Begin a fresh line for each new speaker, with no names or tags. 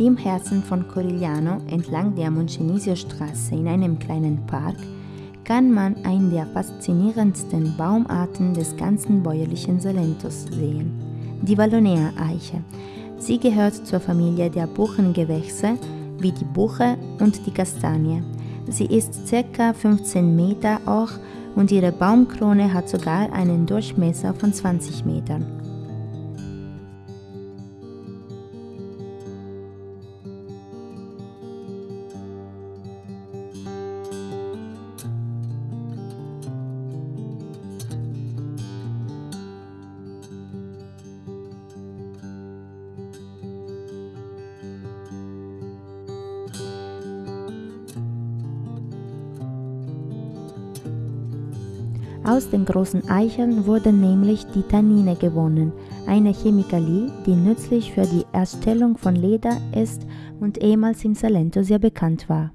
Im Herzen von Corigliano, entlang der Moncenisio-Straße in einem kleinen Park, kann man eine der faszinierendsten Baumarten des ganzen bäuerlichen Salentos sehen, die Vallonea-Eiche. Sie gehört zur Familie der Buchengewächse wie die Buche und die Kastanie. Sie ist ca. 15 Meter hoch und ihre Baumkrone hat sogar einen Durchmesser von 20 Metern. Aus den großen Eicheln wurden nämlich die Tannine gewonnen, eine Chemikalie, die nützlich für die Erstellung von Leder ist und ehemals im Salento sehr bekannt war.